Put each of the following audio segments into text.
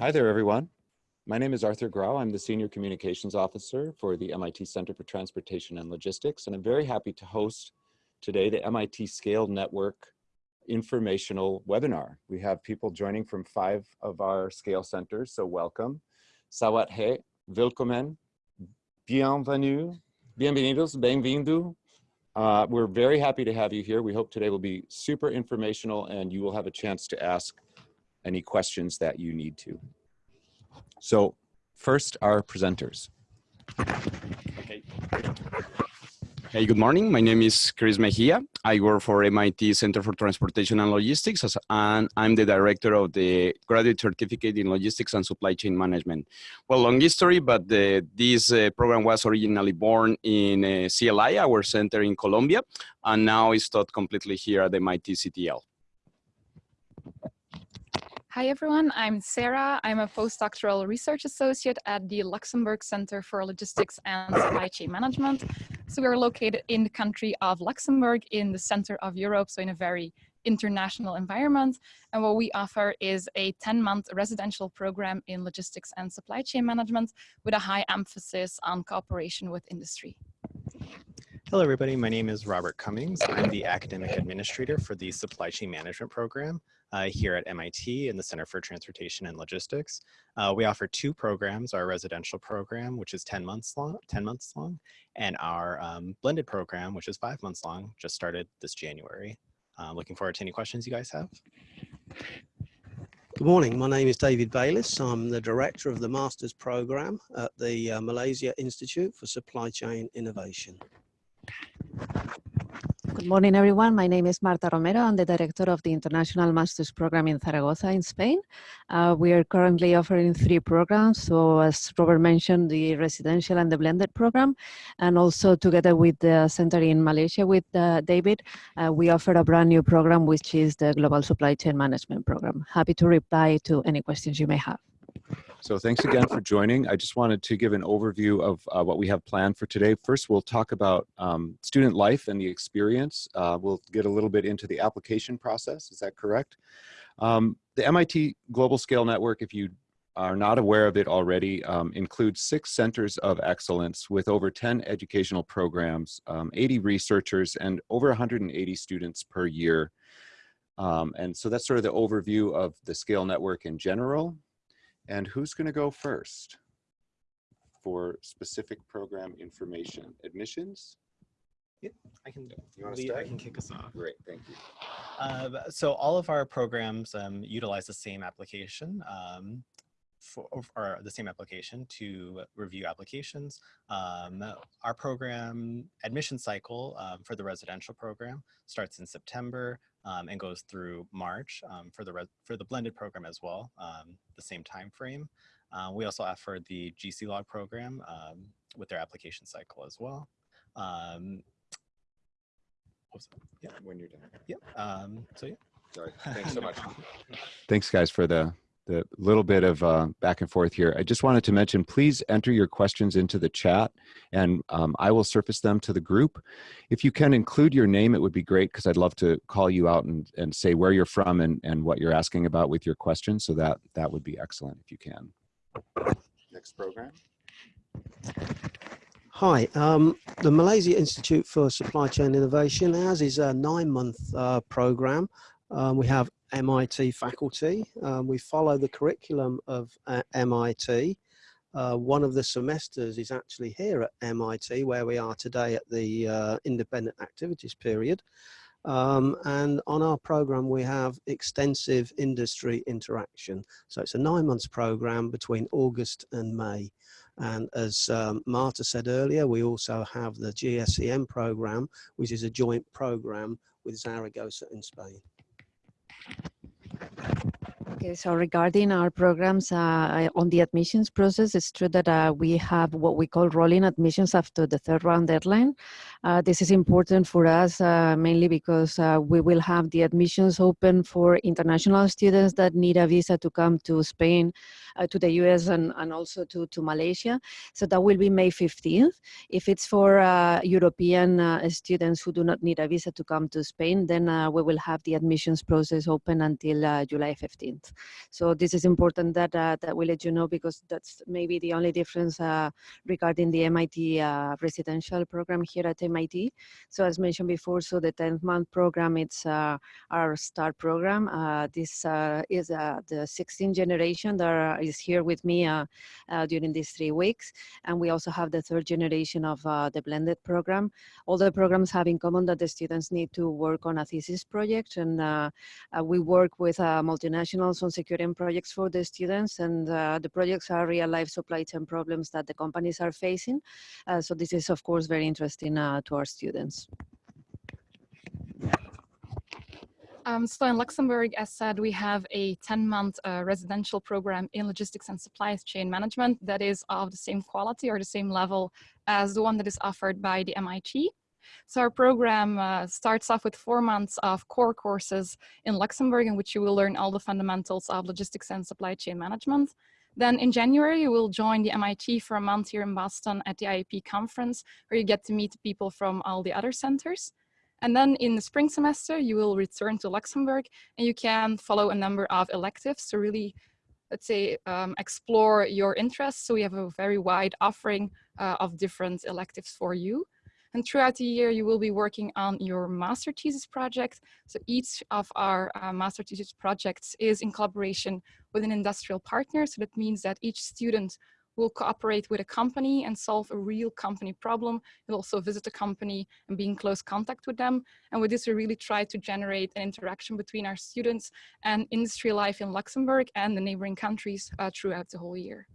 Hi there, everyone. My name is Arthur Grau. I'm the Senior Communications Officer for the MIT Center for Transportation and Logistics, and I'm very happy to host today the MIT Scale Network informational webinar. We have people joining from five of our scale centers, so welcome. Sawat he, willkommen, bienvenue, bienvenidos, bem-vindo. Uh, we're very happy to have you here. We hope today will be super informational and you will have a chance to ask any questions that you need to. So first, our presenters. Okay. Hey, good morning. My name is Chris Mejia. I work for MIT Center for Transportation and Logistics, and I'm the director of the Graduate Certificate in Logistics and Supply Chain Management. Well, long history, but the, this uh, program was originally born in uh, CLI, our center in Colombia, and now it's taught completely here at MIT CTL. Hi everyone, I'm Sarah. I'm a postdoctoral research associate at the Luxembourg Center for Logistics and Supply Chain Management. So we are located in the country of Luxembourg in the center of Europe, so in a very international environment. And what we offer is a 10-month residential program in logistics and supply chain management with a high emphasis on cooperation with industry. Hello, everybody. My name is Robert Cummings. I'm the academic administrator for the supply chain management program uh, here at MIT in the Center for Transportation and Logistics. Uh, we offer two programs, our residential program, which is 10 months long, 10 months long, and our um, blended program, which is five months long, just started this January. Uh, looking forward to any questions you guys have. Good morning, my name is David Bayliss. I'm the director of the master's program at the uh, Malaysia Institute for Supply Chain Innovation. Good morning, everyone. My name is Marta Romero. I'm the director of the International Master's Program in Zaragoza in Spain. Uh, we are currently offering three programs. So as Robert mentioned, the residential and the blended program, and also together with the center in Malaysia with uh, David, uh, we offer a brand new program, which is the Global Supply Chain Management Program. Happy to reply to any questions you may have. So thanks again for joining. I just wanted to give an overview of uh, what we have planned for today. First, we'll talk about um, student life and the experience. Uh, we'll get a little bit into the application process. Is that correct? Um, the MIT Global Scale Network, if you are not aware of it already, um, includes six centers of excellence with over 10 educational programs, um, 80 researchers, and over 180 students per year. Um, and so that's sort of the overview of the Scale Network in general. And who's going to go first for specific program information? Admissions? Yeah, I can. Do. You want to start? I can kick us off. Great, thank you. Uh, so all of our programs um, utilize the same application. Um, for, or the same application to review applications. Um, our program admission cycle um, for the residential program starts in September um, and goes through March um, for the for the blended program as well, um, the same time frame. Uh, we also offer the GCLOG program um, with their application cycle as well. Um, yeah, when you're done. Yep. Um, so yeah. Sorry. Thanks so much. Thanks, guys, for the the little bit of uh, back and forth here. I just wanted to mention, please enter your questions into the chat and um, I will surface them to the group. If you can include your name, it would be great because I'd love to call you out and, and say where you're from and, and what you're asking about with your question. So that, that would be excellent if you can. Next program. Hi, um, the Malaysia Institute for Supply Chain Innovation, ours is a nine-month uh, program. Um, we have MIT faculty. Um, we follow the curriculum of uh, MIT. Uh, one of the semesters is actually here at MIT where we are today at the uh, independent activities period. Um, and on our program we have extensive industry interaction. So it's a nine months program between August and May. And as um, Marta said earlier, we also have the GSCM program, which is a joint program with Zaragoza in Spain. Okay, so regarding our programs uh, on the admissions process, it's true that uh, we have what we call rolling admissions after the third round deadline. Uh, this is important for us uh, mainly because uh, we will have the admissions open for international students that need a visa to come to Spain, to the US and, and also to, to Malaysia. So that will be May 15th. If it's for European students who do not need a visa to come to Spain, then we will have the admissions process open until July 15th. So this is important that, uh, that we let you know because that's maybe the only difference uh, regarding the MIT uh, residential program here at MIT. So as mentioned before, so the 10th month program, it's uh, our STAR program. Uh, this uh, is uh, the 16th generation that is here with me uh, uh, during these three weeks. And we also have the third generation of uh, the blended program. All the programs have in common that the students need to work on a thesis project and we work with multinationals on securing projects for the students and the projects are real life supply chain problems that the companies are facing. So this is of course very interesting to our students. Um, so in Luxembourg, as said, we have a 10-month uh, residential program in logistics and supply chain management that is of the same quality or the same level as the one that is offered by the MIT. So our program uh, starts off with four months of core courses in Luxembourg in which you will learn all the fundamentals of logistics and supply chain management. Then in January, you will join the MIT for a month here in Boston at the IAP conference where you get to meet people from all the other centers. And then in the spring semester, you will return to Luxembourg and you can follow a number of electives to really, let's say, um, explore your interests. So we have a very wide offering uh, of different electives for you. And throughout the year, you will be working on your master thesis project. So each of our uh, master thesis projects is in collaboration with an industrial partner. So that means that each student will cooperate with a company and solve a real company problem. You'll also visit the company and be in close contact with them. And with this, we really try to generate an interaction between our students and industry life in Luxembourg and the neighboring countries uh, throughout the whole year.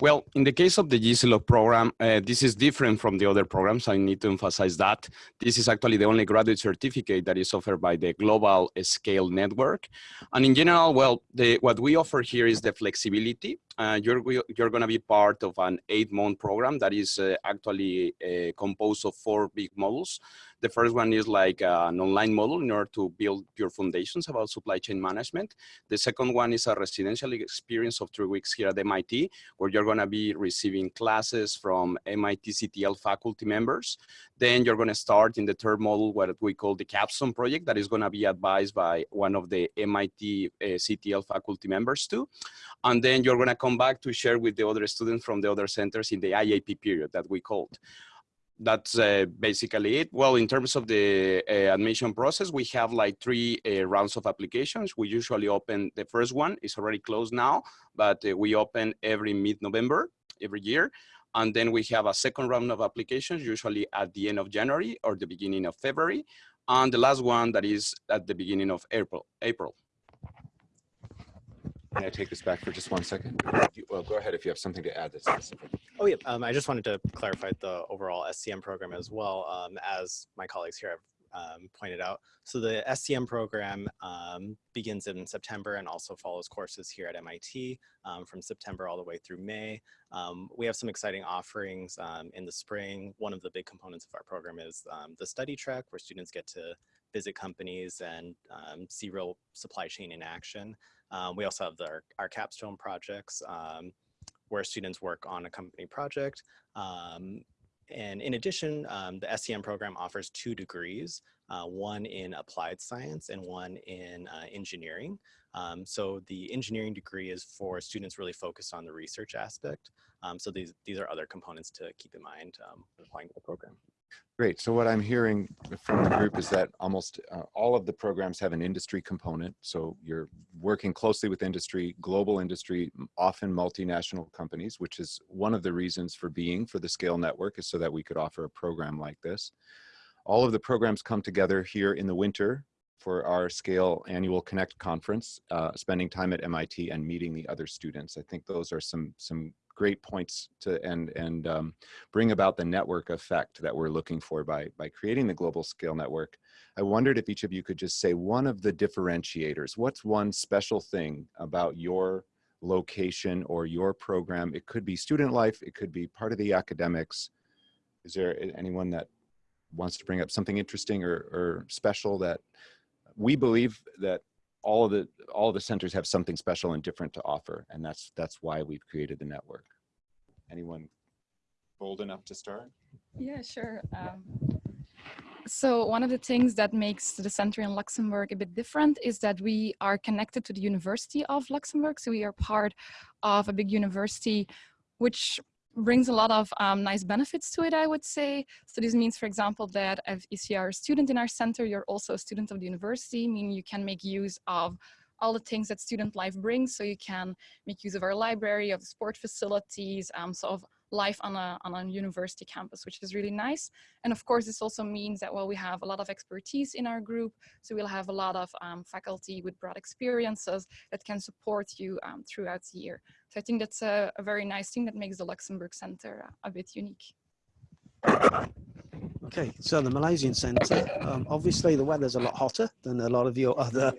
Well, in the case of the GCLOG program, uh, this is different from the other programs. I need to emphasize that. This is actually the only graduate certificate that is offered by the Global Scale Network. And in general, well, the, what we offer here is the flexibility. Uh, you're you're going to be part of an eight-month program that is uh, actually uh, composed of four big modules. The first one is like uh, an online model in order to build your foundations about supply chain management. The second one is a residential experience of three weeks here at MIT, where you're going to be receiving classes from MIT CTL faculty members. Then you're going to start in the third module what we call the capstone project that is going to be advised by one of the MIT uh, CTL faculty members too. And then you're going to come back to share with the other students from the other centers in the IAP period that we called that's uh, basically it. Well, in terms of the uh, admission process, we have like three uh, rounds of applications. We usually open, the first one it's already closed now, but uh, we open every mid-November every year. And then we have a second round of applications, usually at the end of January or the beginning of February. And the last one that is at the beginning of April. April. Can I take this back for just one second? You- Well, go ahead if you have something to add that's specific. Oh, yeah. Um, I just wanted to clarify the overall SCM program as well, um, as my colleagues here have um, pointed out. So the SCM program um, begins in September and also follows courses here at MIT um, from September all the way through May. Um, we have some exciting offerings in the spring. One of the big components of our program is the study trek where students get to visit companies and see real supply chain in action. Um, we also have the, our capstone projects um, where students work on a company project. Um, and in addition, um, the SCM program offers two degrees, uh, one in applied science and one in uh, engineering. Um, so the engineering degree is for students really focused on the research aspect. Um, so these, these are other components to keep in mind when applying to the program. Great. So what I'm hearing from the group is that almost uh, all of the programs have an industry component. So you're working closely with industry, global industry, often multinational companies, which is one of the reasons for being for the Scale Network is so that we could offer a program like this. All of the programs come together here in the winter for our Scale Annual Connect Conference, uh, spending time at MIT and meeting the other students. I think those are some some great points to and and um, bring about the network effect that we're looking for by by creating the global scale network. I wondered if each of you could just say one of the differentiators. What's one special thing about your location or your program? It could be student life. It could be part of the academics. Is there anyone that wants to bring up something interesting or, or special that we believe that all of the all of the centers have something special and different to offer and that's that's why we've created the network anyone bold enough to start Yeah, sure. Um, So one of the things that makes the center in Luxembourg a bit different is that we are connected to the University of Luxembourg. So we are part of a big university, which brings a lot of um, nice benefits to it, I would say. So this means, for example, that if you are a student in our center, you're also a student of the university, meaning you can make use of all the things that student life brings. So you can make use of our library, of the sport facilities, um, so of life on a, on a university campus, which is really nice. And of course, this also means that, well, we have a lot of expertise in our group. So we'll have a lot of um, faculty with broad experiences that can support you um, throughout the year. So I think that's a, a, very nice thing that makes the Luxembourg Center a bit unique. Okay, so the Malaysian Centre, um, obviously the weather's a lot hotter than a lot of your other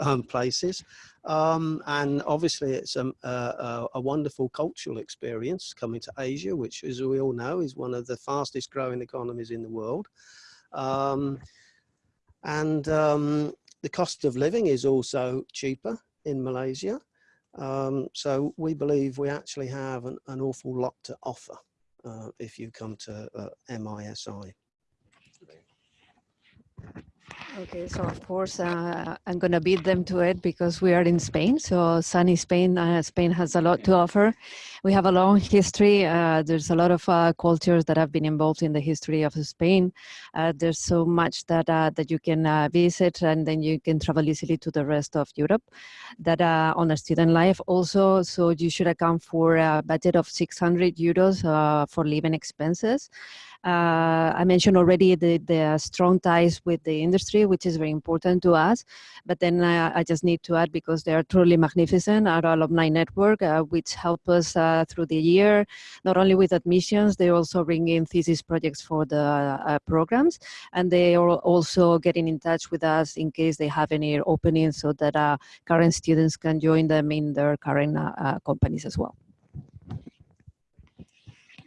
um, places. Um, and obviously it's a, a, a, wonderful cultural experience coming to Asia, which as we all know is one of the fastest growing economies in the world. Um, and um, the cost of living is also cheaper in Malaysia. Um, so we believe we actually have an, an awful lot to offer if you come to uh, MISI. Okay, so of course uh, I'm going to beat them to it because we are in Spain. So sunny Spain, uh, Spain has a lot to offer. We have a long history. Uh, there's a lot of uh, cultures that have been involved in the history of Spain. Uh, there's so much that uh, that you can visit, and then you can travel easily to the rest of Europe. That on a student life also, so you should account for a budget of 600 euros for living expenses. Uh, I mentioned already the, the strong ties with the industry, which is very important to us. But then uh, I just need to add, because they are truly magnificent, our alumni network, uh, which help us uh, through the year, not only with admissions, they also bring in thesis projects for the uh, programs. And they are also getting in touch with us in case they have any openings so that uh, current students can join them in their current companies as well.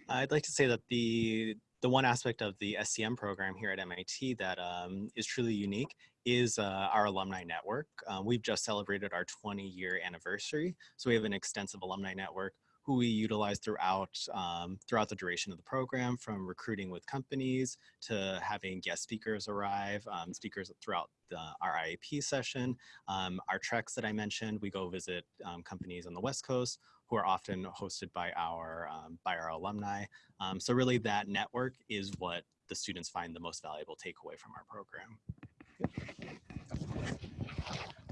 I'd like to say that the the one aspect of the SCM program here at MIT that um, is truly unique is uh, our alumni network. Um, we've just celebrated our 20 year anniversary. So we have an extensive alumni network who we utilize throughout um, throughout the duration of the program, from recruiting with companies to having guest speakers arrive, um, speakers throughout the, our IAP session. Um, our treks that I mentioned, we go visit um, companies on the West Coast who are often hosted by our um, by our alumni. Um, so really that network is what the students find the most valuable takeaway from our program.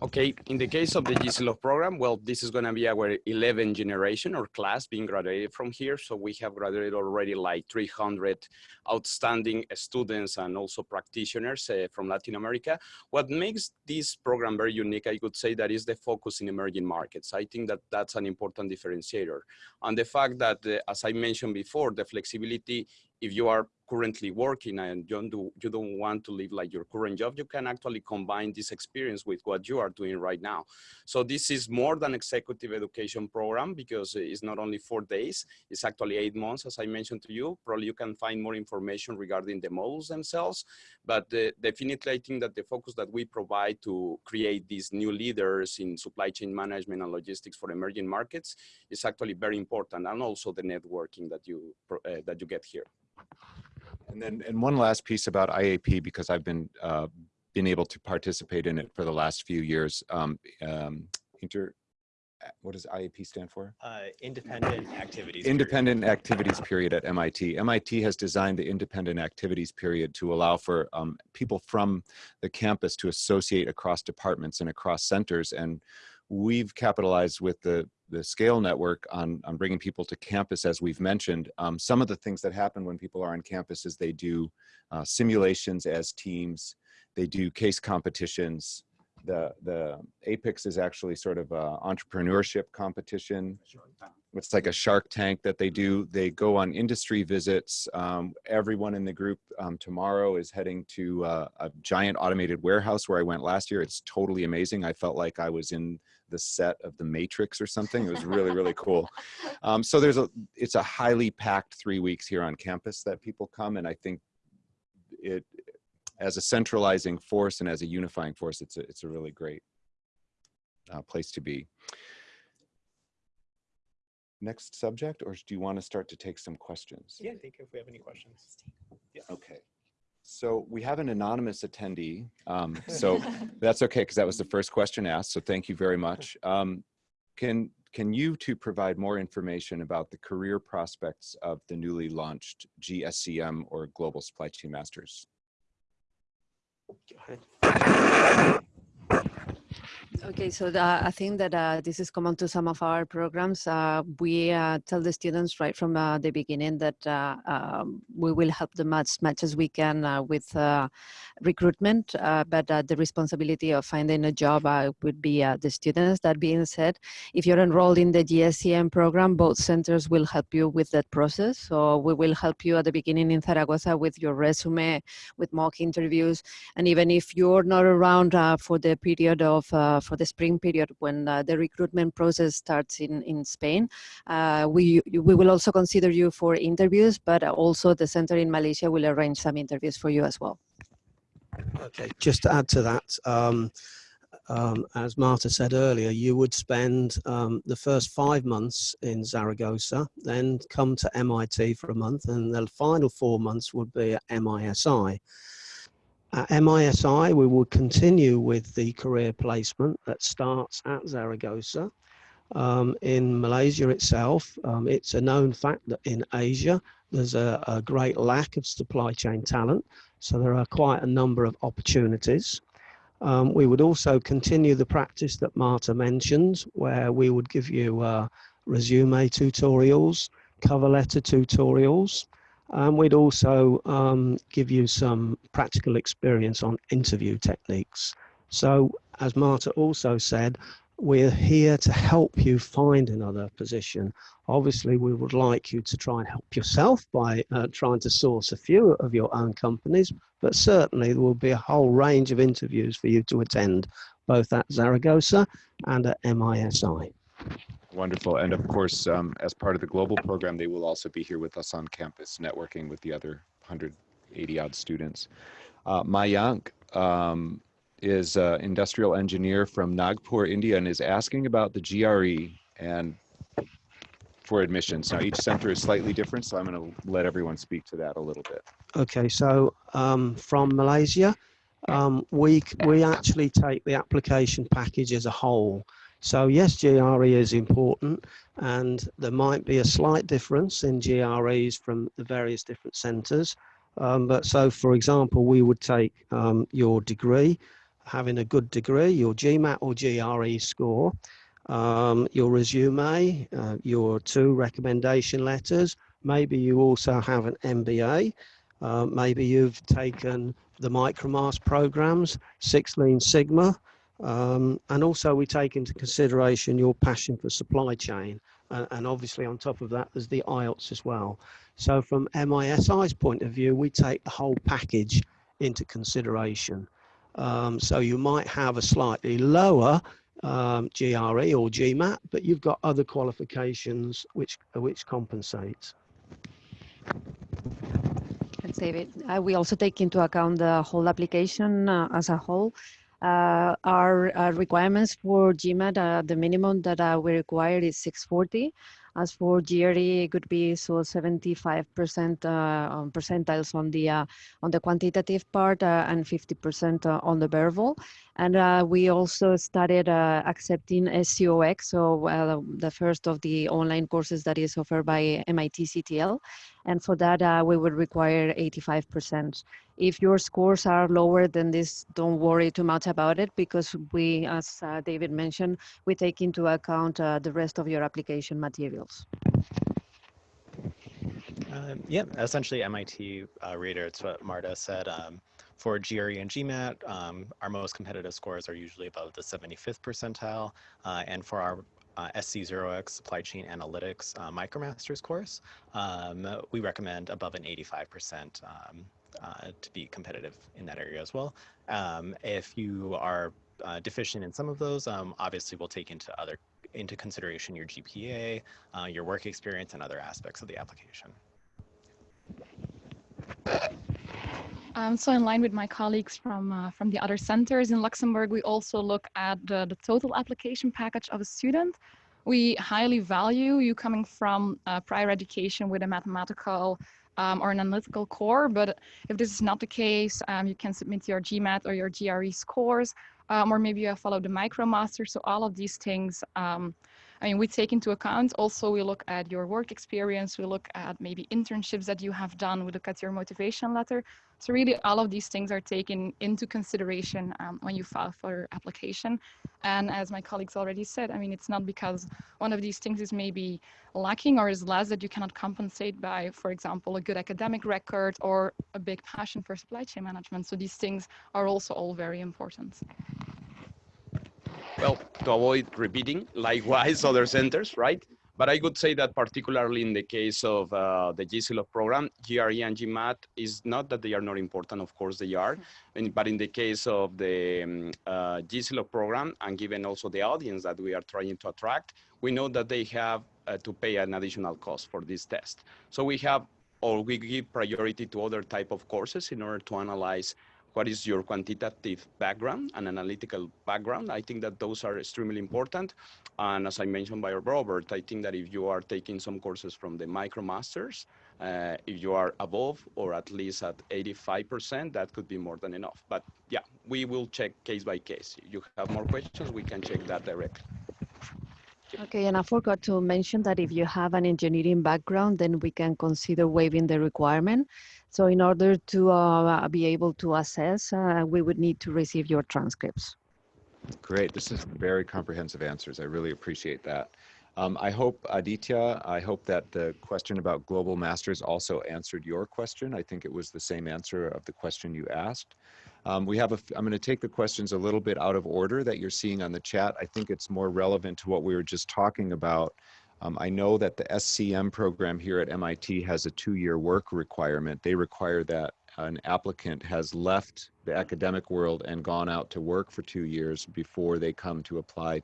Okay, in the case of the GC program, well, this is going to be our 11th generation or class being graduated from here. So we have graduated already like 300 outstanding students and also practitioners uh, from Latin America. What makes this program very unique, I could say that is the focus in emerging markets. I think that that's an important differentiator. And the fact that, uh, as I mentioned before, the flexibility if you are currently working and you don't, do, you don't want to live like your current job, you can actually combine this experience with what you are doing right now. So this is more than executive education program because it's not only four days, it's actually eight months, as I mentioned to you. Probably you can find more information regarding the models themselves, but uh, definitely I think that the focus that we provide to create these new leaders in supply chain management and logistics for emerging markets is actually very important and also the networking that you, uh, that you get here. And then, and one last piece about IAP, because I've been uh, been able to participate in it for the last few years. Um, um, inter, what does IAP stand for? Uh, independent activities. Independent period. activities period at MIT. MIT has designed the independent activities period to allow for um, people from the campus to associate across departments and across centers. And we've capitalized with the the scale network on, on bringing people to campus, as we've mentioned. Um, some of the things that happen when people are on campus is they do uh, simulations as teams, they do case competitions. The, the APICS is actually sort of a entrepreneurship competition. It's like a shark tank that they do. They go on industry visits. Um, everyone in the group um, tomorrow is heading to uh, a giant automated warehouse where I went last year. It's totally amazing. I felt like I was in the set of the Matrix or something. It was really, really cool. Um, so there's a, it's a highly packed three weeks here on campus that people come. And I think it, as a centralizing force and as a unifying force, it's a, it's a really great uh, place to be. Next subject, or do you want to start to take some questions? Yeah, I think if we have any questions. Yeah. Okay. So we have an anonymous attendee. Um, so that's okay because that was the first question asked. So thank you very much. Um, can can you two provide more information about the career prospects of the newly launched GSCM or Global Supply Chain Masters? Go ahead. Okay, so the, I think that uh, this is common to some of our programs. Uh, we uh, tell the students right from uh, the beginning that uh, um, we will help them as much as we can uh, with recruitment, but the responsibility of finding a job would be the students. That being said, if you're enrolled in the GSCM program, both centers will help you with that process. So we will help you at the beginning in Zaragoza with your resume, with mock interviews, and even if you're not around for the period of for the spring period when uh, the recruitment process starts in, in Spain. Uh, we, we will also consider you for interviews, but also the center in Malaysia will arrange some interviews for you as well. Okay, just to add to that, um, um, as Marta said earlier, you would spend um, the first five months in Zaragoza, then come to MIT for a month, and the final four months would be at MISI. At MISI, we will continue with the career placement that starts at Zaragoza. Um, in Malaysia itself, um, it's a known fact that in Asia, there's a, a, great lack of supply chain talent. So there are quite a number of opportunities. Um, we would also continue the practice that Marta mentioned, where we would give you uh, resume tutorials, cover letter tutorials, and we'd also um, give you some practical experience on interview techniques. So as Marta also said, we're here to help you find another position. Obviously, we would like you to try and help yourself by uh, trying to source a few of your own companies, but certainly there will be a whole range of interviews for you to attend, both at Zaragoza and at MISI. Wonderful. And of course, um, as part of the global program, they will also be here with us on campus, networking with the other 180 odd students. Uh, Mayank um, is an industrial engineer from Nagpur, India, and is asking about the GRE and for admissions. Now, each center is slightly different, so I'm going to let everyone speak to that a little bit. Okay, so um, from Malaysia, um, we we actually take the application package as a whole. So yes, GRE is important and there might be a slight difference in GREs from the various different centres. Um, but so for example, we would take um, your degree, having a good degree, your GMAT or GRE score, um, your resume, uh, your two recommendation letters, maybe you also have an MBA, uh, maybe you've taken the Micromaster programs, Six Lean Sigma, um, and also we take into consideration your passion for supply chain. And, and, obviously on top of that, there's the IELTS as well. So from MISI's point of view, we take the whole package into consideration. Um, so you might have a slightly lower um, GRE or GMAT, but you've got other qualifications which, which compensate. David. Uh, we also take into account the whole application uh, as a whole uh, our uh, requirements for GMAT, uh, the minimum that uh, we require is 640. As for GRE, it could be so 75% uh, percentiles on the uh, on the quantitative part and 50% on the verbal. And we also started accepting SC0X, so the first of the online courses that is offered by MIT CTL. And for that, uh, we would require 85%. If your scores are lower than this, don't worry too much about it because we, as uh, David mentioned, we take into account uh, the rest of your application materials. Um, yeah, essentially MIT reiterates what Marta said. Um, for GRE and GMAT, um, our most competitive scores are usually above the 75th percentile. Uh, and for our uh, SC0X Supply Chain Analytics uh, MicroMasters course, um, we recommend above an 85% um, uh, to be competitive in that area as well. Um, if you are uh, deficient in some of those, um, obviously we'll take into other into consideration your GPA, uh, your work experience, and other aspects of the application. Um, so in line with my colleagues from, uh, from the other centers in Luxembourg, we also look at the, the total application package of a student. We highly value you coming from uh, prior education with a mathematical um, or an analytical core. But if this is not the case, um, you can submit your GMAT or your GRE scores, um, or maybe you have followed the MicroMaster. So all of these things, um, I mean, we take into account. Also, we look at your work experience. We look at maybe internships that you have done. We look at your motivation letter. So really all of these things are taken into consideration um, when you file for your application. And as my colleagues already said, I mean, it's not because one of these things is maybe lacking or is less that you cannot compensate by, for example, a good academic record or a big passion for supply chain management. So these things are also all very important. Well, to avoid repeating, likewise other centers, right? But I would say that particularly in the case of uh, the GCLOG program, GRE and GMAT is not that they are not important, of course they are, and, but in the case of the um, uh, GCLOG program, and given also the audience that we are trying to attract, we know that they have uh, to pay an additional cost for this test. So we have, or we give priority to other type of courses in order to analyze what is your quantitative background and analytical background. I think that those are extremely important. And as I mentioned by Robert, I think that if you are taking some courses from the MicroMasters, uh, if you are above or at least at 85%, that could be more than enough. But yeah, we will check case by case. If you have more questions, we can check that directly. Okay, and I forgot to mention that if you have an engineering background, then we can consider waiving the requirement. So in order to uh, be able to assess, uh, we would need to receive your transcripts. Great. This is very comprehensive answers. I really appreciate that. Um, I hope, Aditya, I hope that the question about global masters also answered your question. I think it was the same answer of the question you asked. Um, we have a, I'm going to take the questions a little bit out of order that you're seeing on the chat. I think it's more relevant to what we were just talking about. Um, I know that the SCM program here at MIT has a two-year work requirement. They require that an applicant has left the academic world and gone out to work for two years before they come to apply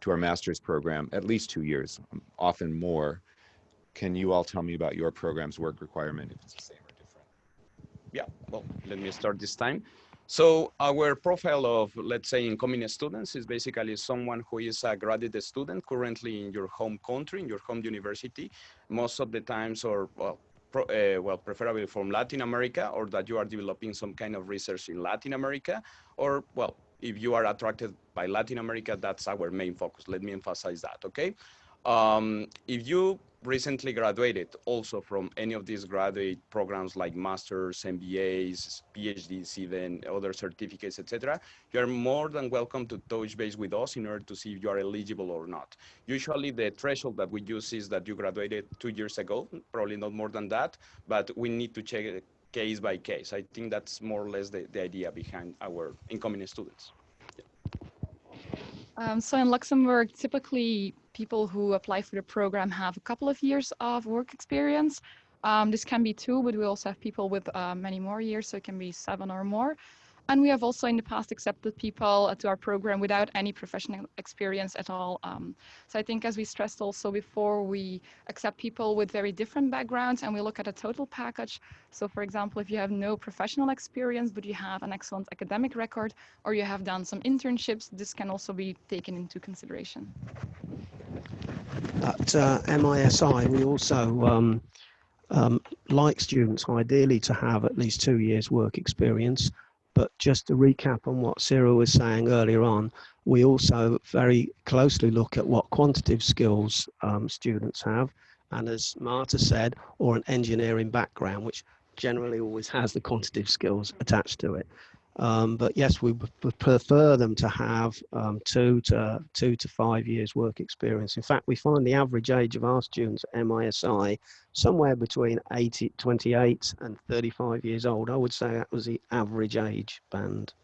to our master's program, at least two years, often more. Can you all tell me about your program's work requirement, if it's the same or different? Yeah, well, let me start this time. So our profile of, let's say, incoming students is basically someone who is a graduate student currently in your home country, in your home university, most of the times, or well, pro, uh, well, preferably from Latin America, or that you are developing some kind of research in Latin America, or well, if you are attracted by Latin America, that's our main focus. Let me emphasize that, okay? Um, if you recently graduated also from any of these graduate programs like masters, MBAs, PhDs, even other certificates, etc., you are more than welcome to touch base with us in order to see if you are eligible or not. Usually the threshold that we use is that you graduated two years ago, probably not more than that, but we need to check it case by case. I think that's more or less the, the idea behind our incoming students. Um, so in Luxembourg, typically people who apply for the program have a couple of years of work experience. Um, this can be two, but we also have people with uh, many more years, so it can be seven or more. And we have also in the past accepted people to our program without any professional experience at all. Um, so I think as we stressed also before, we accept people with very different backgrounds and we look at a total package. So for example, if you have no professional experience, but you have an excellent academic record or you have done some internships, this can also be taken into consideration. At uh, MISI, we also um, um, like students ideally to have at least two years work experience but just to recap on what Cyril was saying earlier on, we also very closely look at what quantitative skills um, students have. And as Marta said, or an engineering background, which generally always has the quantitative skills attached to it. Um, but yes, we would prefer them to have um, two to two to five years work experience. In fact, we find the average age of our students at MISI somewhere between 80, 28 and 35 years old. I would say that was the average age band.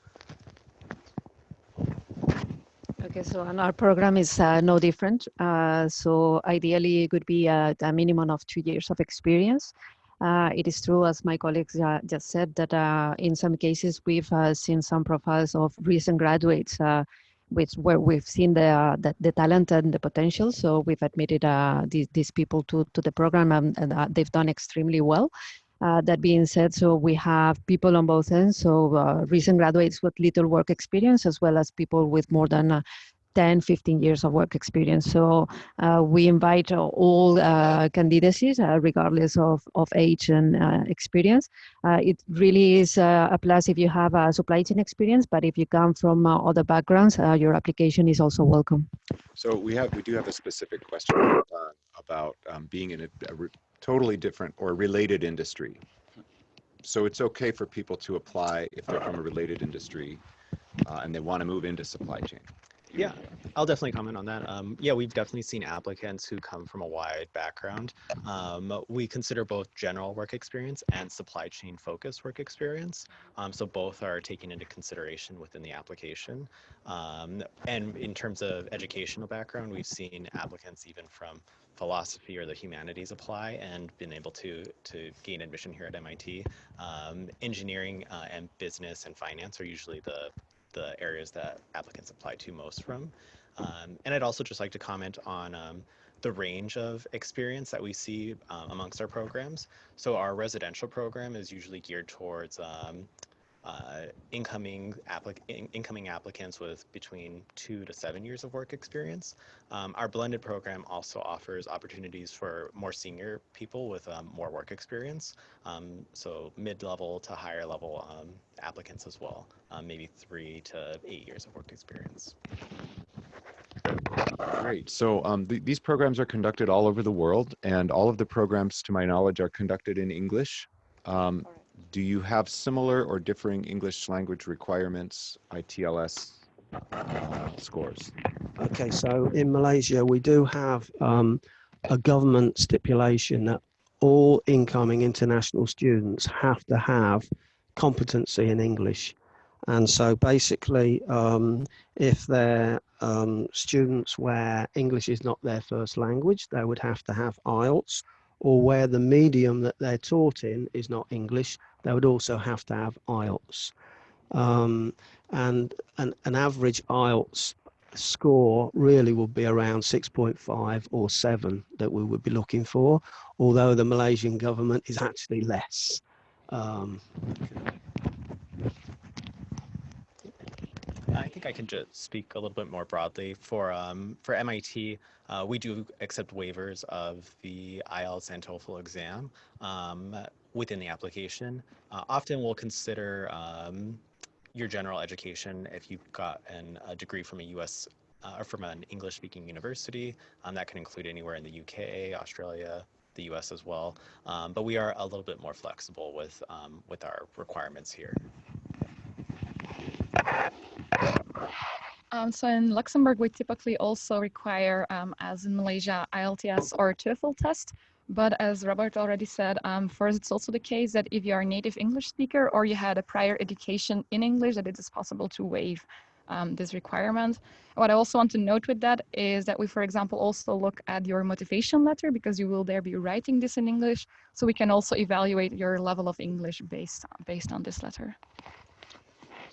Okay, so and our program is uh, no different. Uh, so ideally, it would be a, a minimum of two years of experience. Uh, it is true, as my colleagues uh, just said, that uh, in some cases we've uh, seen some profiles of recent graduates, uh, which where we've seen the, the, the talent and the potential. So we've admitted uh, these these people to to the program, and, and they've done extremely well. that being said, so we have people on both ends. So recent graduates with little work experience, as well as people with more than 10, 15 years of work experience. So uh, we invite all uh, candidacies, uh, regardless of, of age and uh, experience. Uh, it really is uh, a plus if you have a supply chain experience, but if you come from other backgrounds, your application is also welcome. So we have, we do have a specific question about um, being in a, a totally different or related industry. So it's okay for people to apply if they're from a related industry uh, and they want to move into supply chain. Yeah, I'll definitely comment on that. Um, yeah, we've definitely seen applicants who come from a wide background. Um, we consider both general work experience and supply chain focused work experience. Um, so both are taken into consideration within the application. Um, and in terms of educational background, we've seen applicants even from philosophy or the humanities apply and been able to to gain admission here at MIT. Um, engineering uh, and business and finance are usually the the areas that applicants apply to most from. Um, and I'd also just like to comment on um, the range of experience that we see um, amongst our programs. So our residential program is usually geared towards um, uh, incoming, applic in incoming applicants with between two to seven years of work experience. Um, our blended program also offers opportunities for more senior people with um, more work experience. Um, so mid-level to higher level um, applicants as well, um, maybe three to eight years of work experience. Great. So um, th- these programs are conducted all over the world, and all of the programs, to my knowledge, are conducted in English. Um, do you have similar or differing English language requirements, IELTS uh, scores? Okay, so in Malaysia, we do have um, a government stipulation that all incoming international students have to have competency in English. And so basically, um, if they're um, students where English is not their first language, they would have to have IELTS, or where the medium that they're taught in is not English, they would also have to have IELTS. Um, and an, an average IELTS score really would be around 6.5 or 7 that we would be looking for, although the Malaysian government is actually less. Um, I think I can just speak a little bit more broadly. For um, for MIT, uh, we do accept waivers of the IELTS and TOEFL exam um, within the application. Uh, often we'll consider um, your general education if you've got an, a degree from a U.S. Uh, or from an English-speaking university. Um, that can include anywhere in the UK, Australia, the U.S. as well. Um, but we are a little bit more flexible with um, with our requirements here. Um, so in Luxembourg, we typically also require, um, as in Malaysia, IELTS or TOEFL test. But as Robert already said, um, first, it's also the case that if you are a native English speaker or you had a prior education in English, that it is possible to waive um, this requirement. What I also want to note with that is that we, for example, also look at your motivation letter because you will there be writing this in English. So we can also evaluate your level of English based, based on this letter.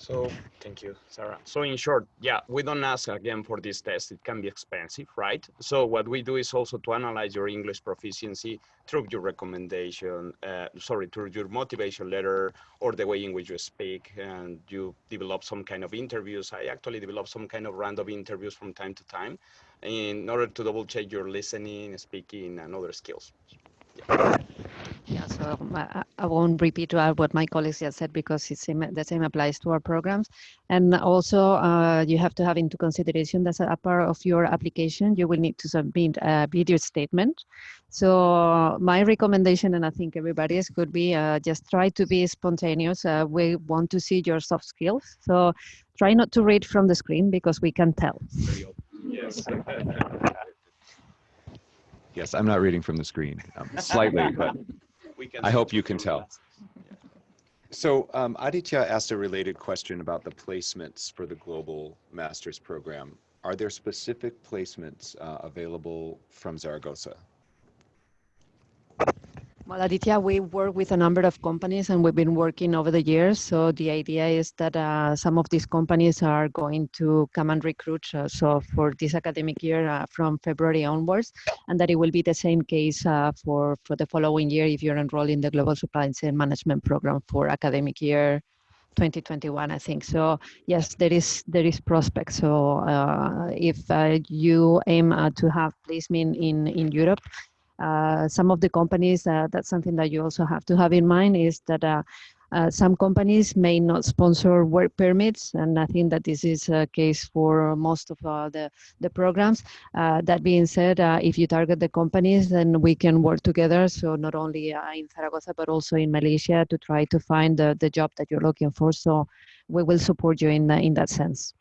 So thank you, Sarah. So in short, yeah, we don't ask again for this test. It can be expensive, right? So what we do is also to analyze your English proficiency through your recommendation, uh, sorry, through your motivation letter or the way in which you speak and you develop some kind of interviews. I actually develop some kind of random interviews from time to time in order to double check your listening, speaking and other skills. Yeah. Yeah, so um, I, I won't repeat what my colleagues just said because it's same, the same applies to our programs. And also, uh, you have to have into consideration that a part of your application, you will need to submit a video statement. So my recommendation, and I think everybody's could be uh, just try to be spontaneous. Uh, we want to see your soft skills. So try not to read from the screen because we can tell. Yes. Yes, I'm not reading from the screen, um, slightly, but I hope you can tell. So um, Aditya asked a related question about the placements for the global master's program. Are there specific placements uh, available from Zaragoza? Well, Aditya, we work with a number of companies and we've been working over the years. So the idea is that uh, some of these companies are going to come and recruit. Uh, so for this academic year uh, from February onwards, and that it will be the same case uh, for, for the following year if you're enrolled in the Global Supply Chain Management Program for academic year 2021, I think. So yes, there is there is prospect. So uh, if uh, you aim uh, to have placement in in Europe, uh, some of the companies uh, that's something that you also have to have in mind is that uh, uh, some companies may not sponsor work permits, and I think that this is a case for most of uh, the, the programs. That being said, if you target the companies, then we can work together. So not only in Zaragoza, but also in Malaysia to try to find the, the job that you're looking for. So we will support you in, in that sense.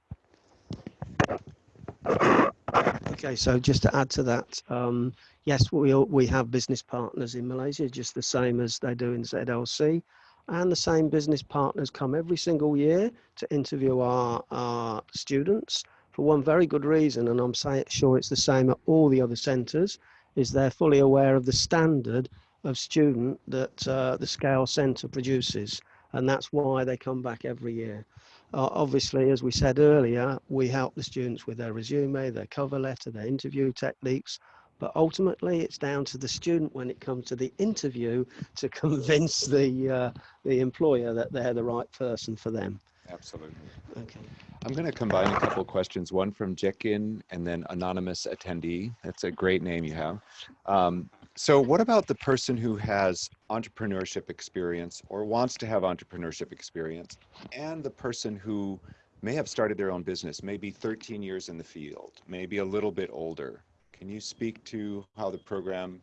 Okay, so just to add to that, um, yes, we we have business partners in Malaysia, just the same as they do in ZLC, and the same business partners come every single year to interview our, our students for one very good reason, and I'm say, sure it's the same at all the other centres, is they're fully aware of the standard of student that uh, the Scale Centre produces, and that's why they come back every year. Uh, obviously, as we said earlier, we help the students with their resume, their cover letter, their interview techniques, but ultimately it's down to the student when it comes to the interview to convince the, uh, the employer that they're the right person for them. Absolutely. Okay. I'm going to combine a couple of questions, one from Jekin and then anonymous attendee. That's a great name you have. Um, so what about the person who has entrepreneurship experience or wants to have entrepreneurship experience and the person who may have started their own business, maybe 13 years in the field, maybe a little bit older? Can you speak to how the program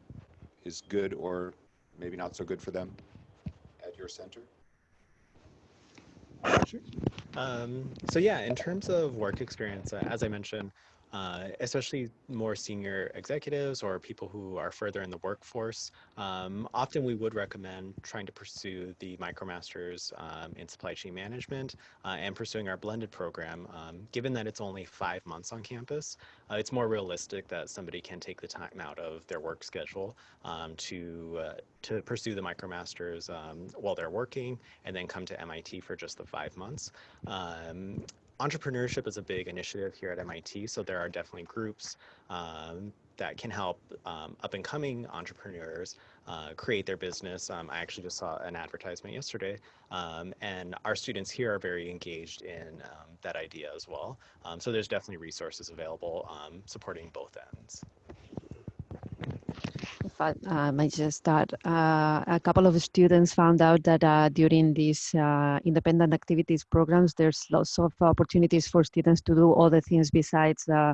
is good or maybe not so good for them at your center? Um, so yeah, in terms of work experience, uh, as I mentioned, uh, especially more senior executives or people who are further in the workforce, um, often we would recommend trying to pursue the MicroMasters um, in supply chain management uh, and pursuing our blended program. Um, given that it's only five months on campus, uh, it's more realistic that somebody can take the time out of their work schedule um, to uh, to pursue the MicroMasters um, while they're working and then come to MIT for just the five months. Entrepreneurship is a big initiative here at MIT, so there are definitely groups um, that can help um, up and coming entrepreneurs uh, create their business. Um, I actually just saw an advertisement yesterday, um, and our students here are very engaged in um, that idea as well. Um, so there's definitely resources available supporting both ends. If I uh, might just start, uh, a couple of students found out that uh, during these uh, independent activities programs, there's lots of opportunities for students to do other things besides uh,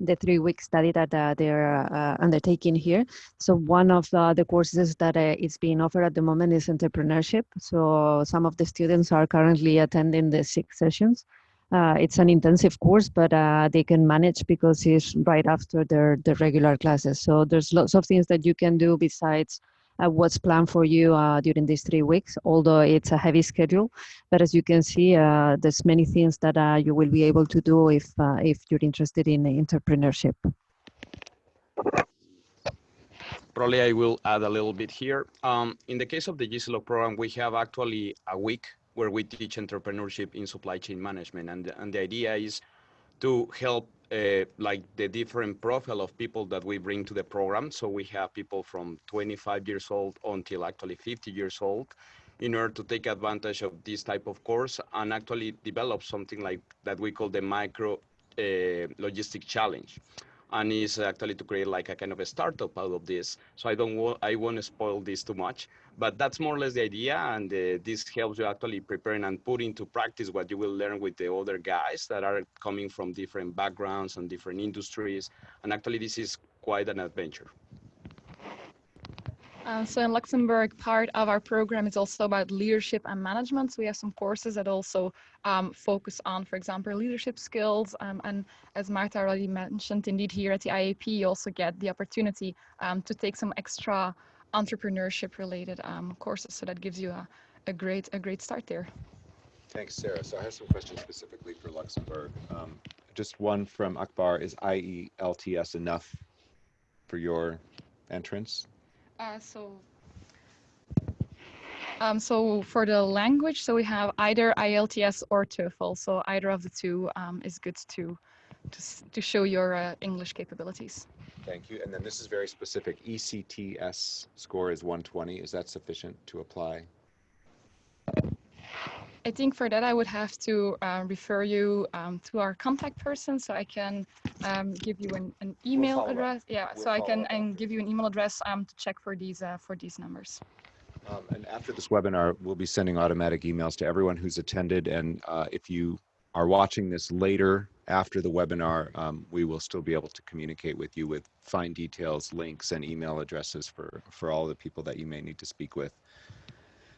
the three-week study that uh, they're undertaking here. So one of the courses that is being offered at the moment is entrepreneurship. So some of the students are currently attending the six sessions. Uh, it's an intensive course, but uh, they can manage because it's right after their, their regular classes. So there's lots of things that you can do besides uh, what's planned for you uh, during these three weeks, although it's a heavy schedule. But as you can see, uh, there's many things that uh, you will be able to do if, if you're interested in entrepreneurship. Probably I will add a little bit here. Um, in the case of the GCLOG program, we have actually a week where we teach entrepreneurship in supply chain management. And, and the idea is to help uh, like the different profile of people that we bring to the program. So we have people from 25 years old until actually 50 years old in order to take advantage of this type of course and actually develop something like that we call the micro uh, logistic challenge and is actually to create like a kind of a startup out of this. So I don't want, I won't spoil this too much, but that's more or less the idea. And uh, this helps you actually preparing and put into practice what you will learn with the other guys that are coming from different backgrounds and different industries. And actually this is quite an adventure. Uh, so in Luxembourg, part of our program is also about leadership and management. So we have some courses that also um, focus on, for example, leadership skills. Um, and as Marta already mentioned, indeed here at the IAP, you also get the opportunity um, to take some extra entrepreneurship related um, courses. So that gives you a, a, great, a great start there. Thanks, Sarah. So I have some questions specifically for Luxembourg. Um, just one from Akbar, is IELTS enough for your entrance? Uh, so, um, so for the language, so we have either IELTS or TOEFL. So either of the two um, is good to, to, to show your uh, English capabilities. Thank you. And then this is very specific. ECTS score is 120. Is that sufficient to apply? I think for that I would have to uh, refer you um, to our contact person, so I can um, give you an, an email up. address. Yeah, We'll so I can and give you an email address um, to check for these uh, for these numbers. Um, and after this webinar, we'll be sending automatic emails to everyone who's attended. And uh, if you are watching this later after the webinar, um, we will still be able to communicate with you with fine details, links, and email addresses for, for all the people that you may need to speak with.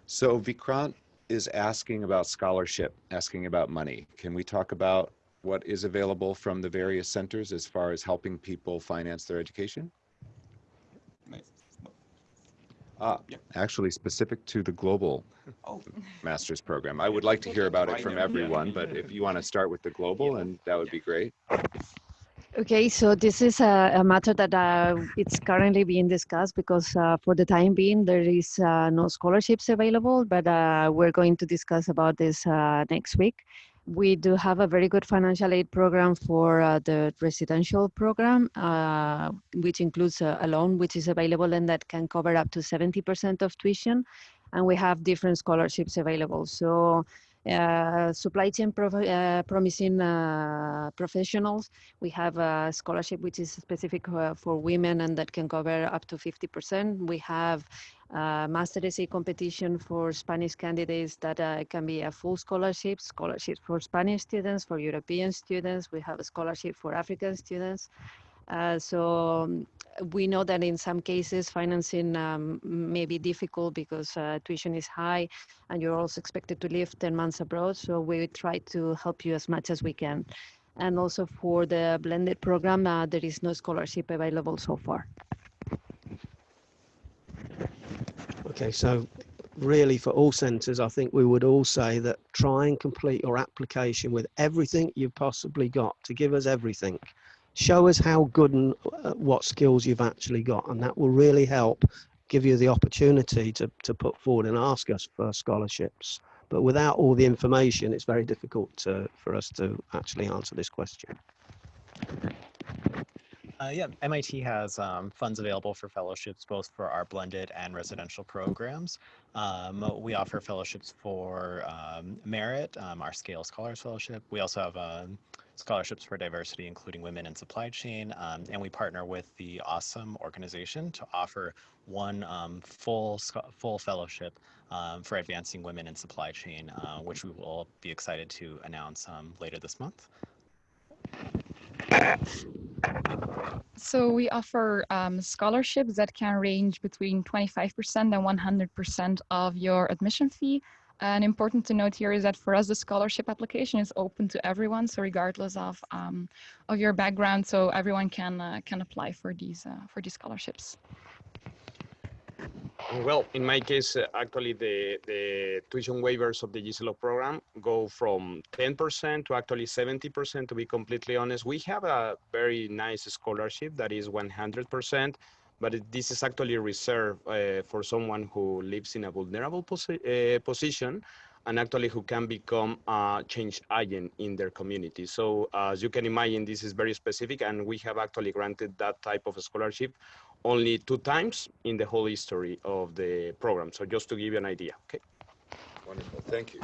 So Vikrant is asking about scholarship, asking about money. Can we talk about what is available from the various centers as far as helping people finance their education? Uh, Yeah. actually specific to the global Oh. master's program. I would like to hear about it from everyone, but if you want to start with the global, and that would be great. Okay, so this is a, a matter that uh, it's currently being discussed because uh, for the time being there is uh, no scholarships available, but uh, we're going to discuss about this uh, next week. We do have a very good financial aid program for uh, the residential program, uh, which includes a, a loan which is available and that can cover up to 70% of tuition. And we have different scholarships available. So uh, supply chain uh, promising uh, professionals we have a scholarship which is specific uh, for women and that can cover up to 50%. We have a master competition for Spanish candidates that uh, can be a full scholarship, scholarship for Spanish students, for European students. We have a scholarship for African students. Uh, so um, we know that in some cases financing um, may be difficult because uh, tuition is high and you're also expected to live 10 months abroad. So we try to help you as much as we can. And also for the blended program, uh, there is no scholarship available so far. Okay, so really for all centres, I think we would all say that try and complete your application with everything you've possibly got to give us everything. Show us how good and uh, what skills you've actually got, and that will really help give you the opportunity to, to put forward and ask us for scholarships. But without all the information, it's very difficult to, for us to actually answer this question. Uh, yeah, MIT has um, funds available for fellowships both for our blended and residential programs. Um, we offer fellowships for um, merit, um, our Scale Scholars Fellowship. We also have um, scholarships for diversity, including women in supply chain. Um, and we partner with the Awesome organization to offer one full full fellowship for advancing women in supply chain, uh, which we will be excited to announce later this month. So we offer um, scholarships that can range between 25% and 100% of your admission fee. And important to note here is that for us, the scholarship application is open to everyone. So regardless of um, of your background, so everyone can uh, can apply for these uh, for these scholarships. Well, in my case, uh, actually, the, the tuition waivers of the GCLO program go from 10% to actually 70%, to be completely honest. We have a very nice scholarship that is 100%, but it, this is actually reserved uh, for someone who lives in a vulnerable posi uh, position and actually who can become a change agent in their community. So as you can imagine, this is very specific, and we have actually granted that type of scholarship only two times in the whole history of the program. So just to give you an idea, okay? Wonderful, thank you.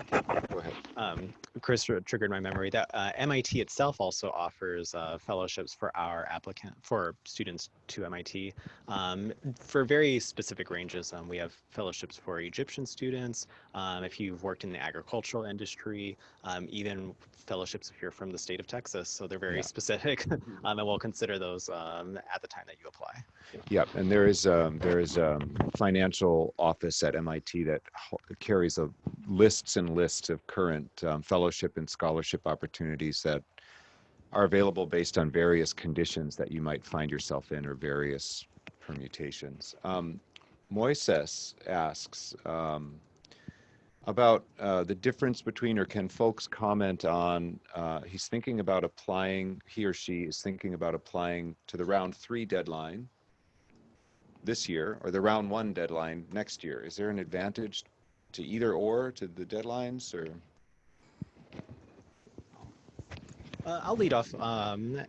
Go ahead. um, Chris triggered my memory that uh, MIT itself also offers uh, fellowships for our applicant for students to MIT um, for very specific ranges. Um, we have fellowships for Egyptian students. Um, if you've worked in the agricultural industry, um, even fellowships if you're from the state of Texas. So they're very Yeah. specific, um, and we'll consider those um, at the time that you apply. Yep, and there is um, there is um, financial office at MIT that carries a lists and lists of current um, fellowship and scholarship opportunities that are available based on various conditions that you might find yourself in or various permutations. Um, Moises asks um, about uh, the difference between, or can folks comment on? Uh, he's thinking about applying. He or she is thinking about applying to the round three deadline this year or the round one deadline next year? Is there an advantage to either or to the deadlines or? Uh, I'll lead off. Um,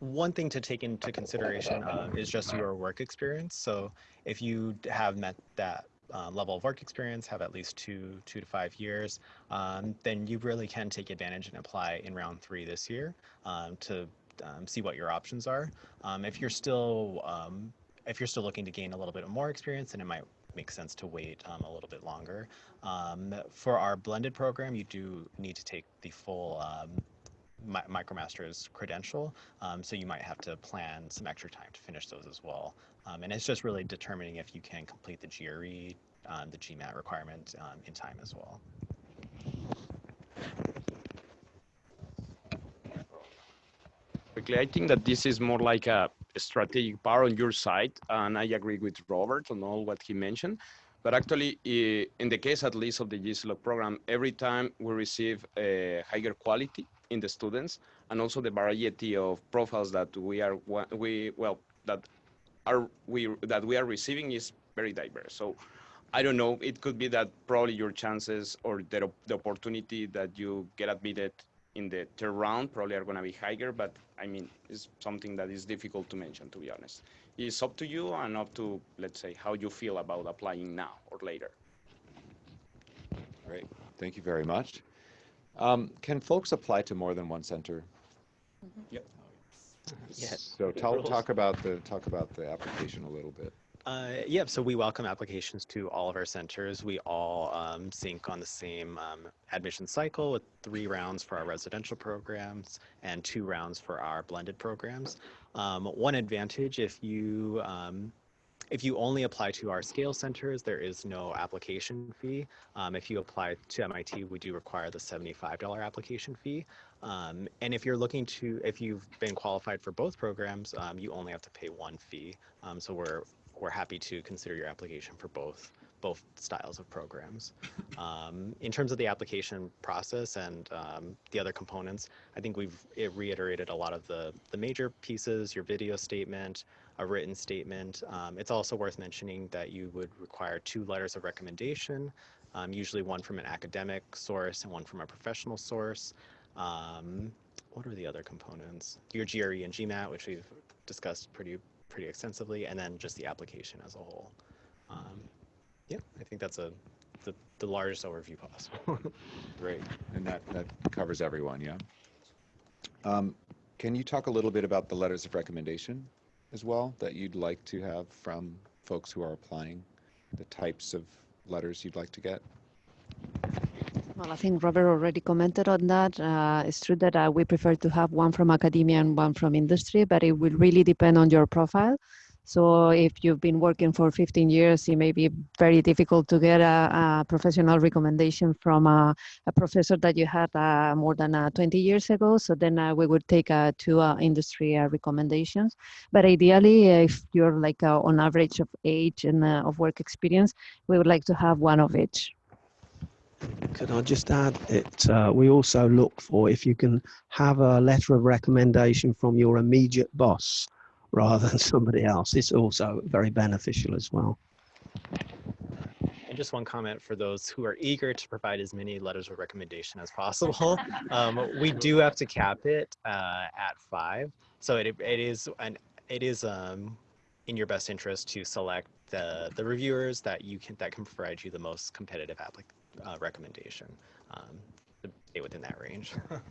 one thing to take into consideration uh, is just your work experience. So if you have met that uh, level of work experience, have at least two, two to five years, um, then you really can take advantage and apply in round three this year um, to um, see what your options are. Um, if you're still um, if you're still looking to gain a little bit more experience, then it might make sense to wait um, a little bit longer. for our blended program, you do need to take the full Mi MicroMaster's credential, so you might have to plan some extra time to finish those as well. Um, and it's just really determining if you can complete the GRE, um, the GMAT requirement um, in time as well. Quickly, I think that this is more like a strategic part on your side, and I agree with Robert on all what he mentioned. But actually, in the case at least of the GCLOG program, every time we receive a higher quality in the students, and also the variety of profiles that we are we well that are we that we are receiving is very diverse. So I don't know, it could be that probably your chances or the, the opportunity that you get admitted in the third round probably are going to be higher, but I mean, it's something that is difficult to mention, to be honest. It's up to you and up to, let's say, how you feel about applying now or later. Great, thank you very much. Um, can folks apply to more than one center? Mm -hmm. Yep. Yes. So talk, talk about the talk about the application a little bit. Uh, yeah, so we welcome applications to all of our centers. We all um, sync on the same um, admission cycle with three rounds for our residential programs and two rounds for our blended programs. Um, one advantage if you um, if you only apply to our scale centers, there is no application fee. Um, if you apply to MIT, we do require the $75 application fee. Um, and if you're looking to, if you've been qualified for both programs, um, you only have to pay one fee. Um, so we're we're happy to consider your application for both both styles of programs. Um, in terms of the application process and um, the other components, I think we've reiterated a lot of the the major pieces, your video statement, a written statement. Um, it's also worth mentioning that you would require two letters of recommendation, usually one from an academic source and one from a professional source. Um, what are the other components? Your GRE and GMAT, which we've discussed pretty pretty extensively, and then just the application as a whole. Um, yeah, I think that's a the, the largest overview possible. Great, and that, that covers everyone, yeah? Um, can you talk a little bit about the letters of recommendation as well that you'd like to have from folks who are applying, the types of letters you'd like to get? Well, I think Robert already commented on that. Uh, it's true that uh, we prefer to have one from academia and one from industry, but it will really depend on your profile. So if you've been working for 15 years, it may be very difficult to get a, a professional recommendation from a, a, professor that you had uh, more than uh, 20 years ago. So then uh, we would take uh, two uh, industry uh, recommendations. But ideally, if you're like on average of age and of work experience, we would like to have one of each. Could I just add it? Uh, we also look for if you can have a letter of recommendation from your immediate boss rather than somebody else. It's also very beneficial as well. And just one comment for those who are eager to provide as many letters of recommendation as possible. Um, we do have to cap it uh, at five. So it, it is an it is um, in your best interest to select the the reviewers that you can that can provide you the most competitive applic uh, recommendation um, to stay within that range.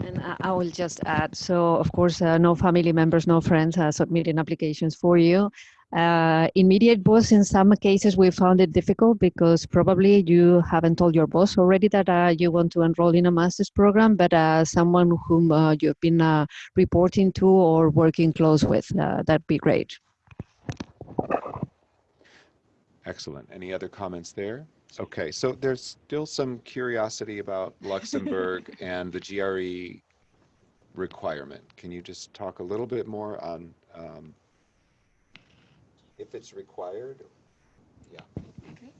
And I will just add, so of course, uh, no family members, no friends are submitting applications for you. Uh, immediate boss, in some cases, we found it difficult because probably you haven't told your boss already that uh, you want to enroll in a master's program, but uh, someone whom uh, you've been uh, reporting to or working close with, that'd be great. Excellent. Any other comments there? Okay, so there's still some curiosity about Luxembourg and the GRE requirement. Can you just talk a little bit more on um, if it's required? Yeah. Okay.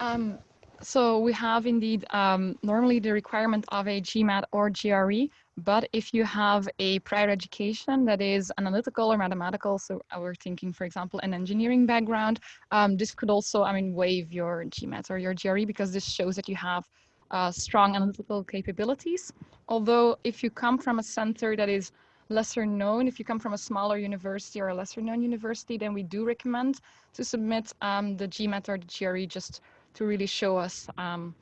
Um, so we have indeed um, normally the requirement of a GMAT or GRE but if you have a prior education that is analytical or mathematical, so we're thinking, for example, an engineering background, um, this could also, I mean, waive your GMAT or your GRE because this shows that you have uh, strong analytical capabilities. Although if you come from a center that is lesser known. If you come from a smaller university or a lesser known university, then we do recommend to submit um, the GMAT or the GRE just to really show us um,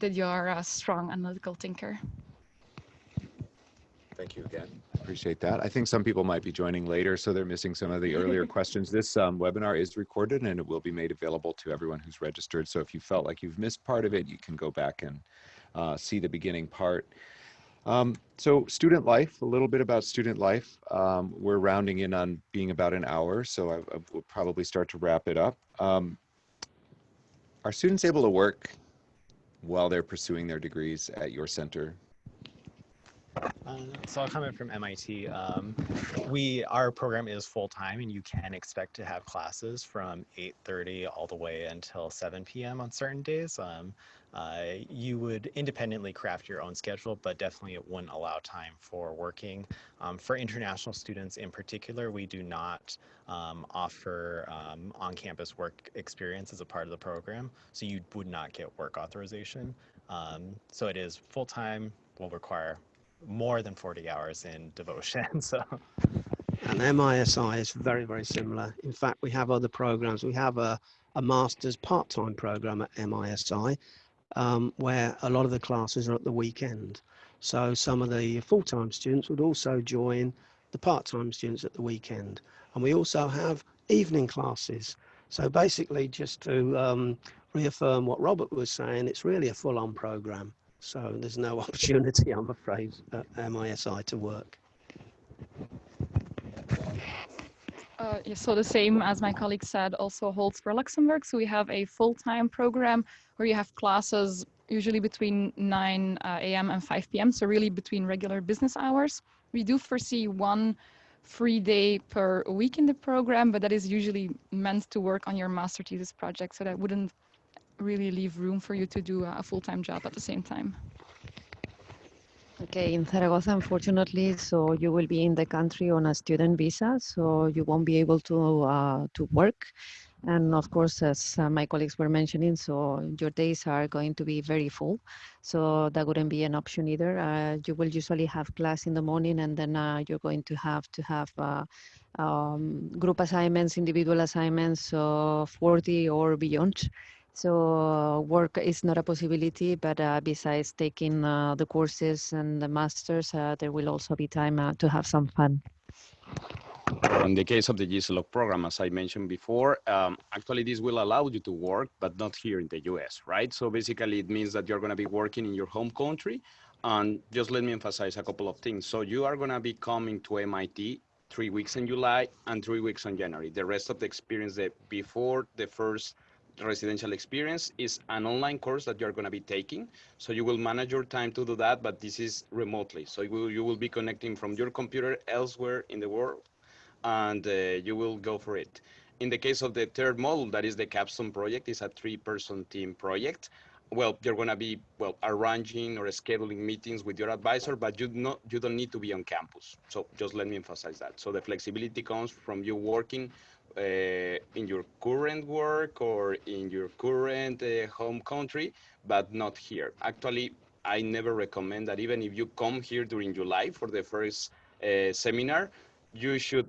that you are a strong analytical thinker. Thank you again. Appreciate that. I think some people might be joining later, so they're missing some of the earlier questions. This um, webinar is recorded and it will be made available to everyone who's registered. So if you felt like you've missed part of it, you can go back and uh, see the beginning part. Um, so student life, a little bit about student life. Um, we're rounding in on being about an hour, so I, I will probably start to wrap it up. Um, are students able to work while they're pursuing their degrees at your center? Uh, so I'll comment from MIT. Um, we our program is full time, and you can expect to have classes from 8:30 all the way until 7 p.m. on certain days. Um, uh, you would independently craft your own schedule, but definitely it wouldn't allow time for working. Um, for international students in particular, we do not um, offer um, on-campus work experience as a part of the program, so you would not get work authorization. So it is full-time, will require more than 40 hours in devotion. So And MISI is very, very similar. In fact, we have other programs. We have a, a master's part-time program at MISI um, where a lot of the classes are at the weekend. So some of the full-time students would also join the part-time students at the weekend. And we also have evening classes. So basically just to um, reaffirm what Robert was saying, it's really a full-on program. So there's no opportunity, I'm afraid, at MISI to work. Uh, so the same as my colleague said also holds for Luxembourg. So we have a full-time program where you have classes usually between 9 uh, a.m. and 5 p.m. So really between regular business hours. We do foresee one free day per week in the program, but that is usually meant to work on your master thesis project. So that wouldn't really leave room for you to do a full-time job at the same time. Okay, in Zaragoza, unfortunately, so you will be in the country on a student visa, so you won't be able to uh, to work. And of course, as uh, my colleagues were mentioning, so your days are going to be very full. So that wouldn't be an option either. Uh, you will usually have class in the morning, and then uh, you're going to have to have uh, um, group assignments, individual assignments, so 40 or beyond. So work is not a possibility, but uh, besides taking uh, the courses and the masters, uh, there will also be time uh, to have some fun. In the case of the GCLOG program, as I mentioned before, um, actually this will allow you to work, but not here in the US, right? So basically it means that you're gonna be working in your home country. And just let me emphasize a couple of things. So you are gonna be coming to MIT three weeks in July and three weeks in January. The rest of the experience that before the first residential experience is an online course that you're going to be taking. So you will manage your time to do that, but this is remotely. So you will, you will be connecting from your computer elsewhere in the world and uh, you will go for it. In the case of the third module, that is the capstone project, is a three-person team project. Well, you're going to be well arranging or scheduling meetings with your advisor, but you not you don't need to be on campus. So just let me emphasize that. So the flexibility comes from you working uh, in your current work or in your current uh, home country, but not here. Actually, I never recommend that even if you come here during July for the first uh, seminar, you should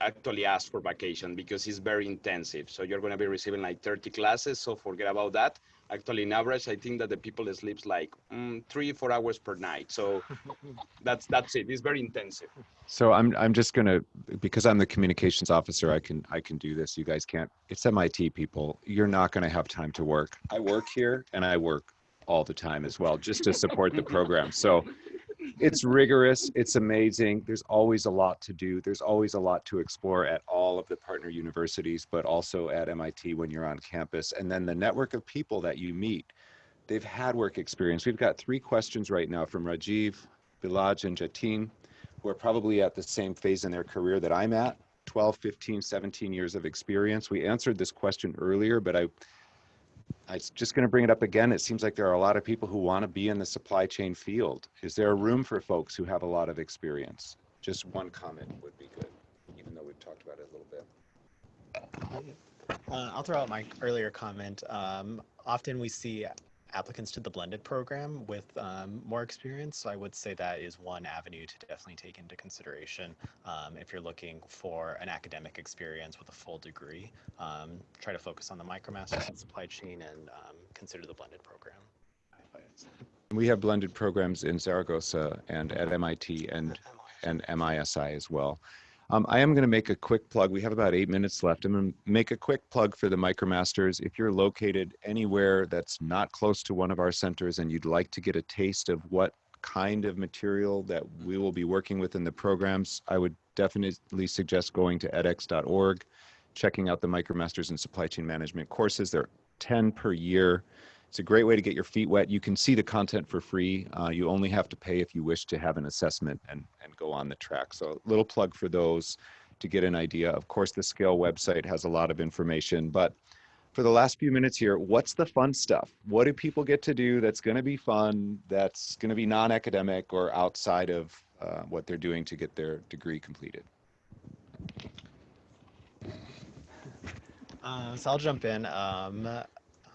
actually ask for vacation because it's very intensive. So you're going to be receiving like 30 classes. So forget about that. Actually, in average, I think that the people sleeps like mm, three, four hours per night. So that's that's it. It's very intensive. So I'm I'm just gonna because I'm the communications officer. I can I can do this. You guys can't. It's MIT people. You're not gonna have time to work. I work here and I work all the time as well, just to support the program. So it's rigorous. It's amazing. There's always a lot to do. There's always a lot to explore at all of the partner universities, but also at MIT when you're on campus. And then the network of people that you meet. They've had work experience. We've got three questions right now from Rajiv, Bilaj, and Jatin who are probably at the same phase in their career that I'm at 12, 15, 17 years of experience. We answered this question earlier, but I, I was just going to bring it up again. It seems like there are a lot of people who want to be in the supply chain field. Is there a room for folks who have a lot of experience? Just one comment would be good, even though we've talked about it a little bit. Uh, I'll throw out my earlier comment. Um, often we see applicants to the blended program with um, more experience. I would say that is one avenue to definitely take into consideration um, if you're looking for an academic experience with a full degree. Um, try to focus on the MicroMasters in supply chain and um, consider the blended program. We have blended programs in Zaragoza and at MIT and, and MISI as well. Um, I am going to make a quick plug. We have about eight minutes left. I'm going to make a quick plug for the MicroMasters. If you're located anywhere that's not close to one of our centers and you'd like to get a taste of what kind of material that we will be working with in the programs, I would definitely suggest going to edX.org, checking out the MicroMasters in Supply Chain Management courses. There are 10 per year. It's a great way to get your feet wet. You can see the content for free. Uh, you only have to pay if you wish to have an assessment and, and go on the track. So a little plug for those to get an idea. Of course, the Scale website has a lot of information, but for the last few minutes here, what's the fun stuff? What do people get to do that's going to be fun, that's going to be non-academic or outside of uh, what they're doing to get their degree completed? Uh, so I'll jump in. Um,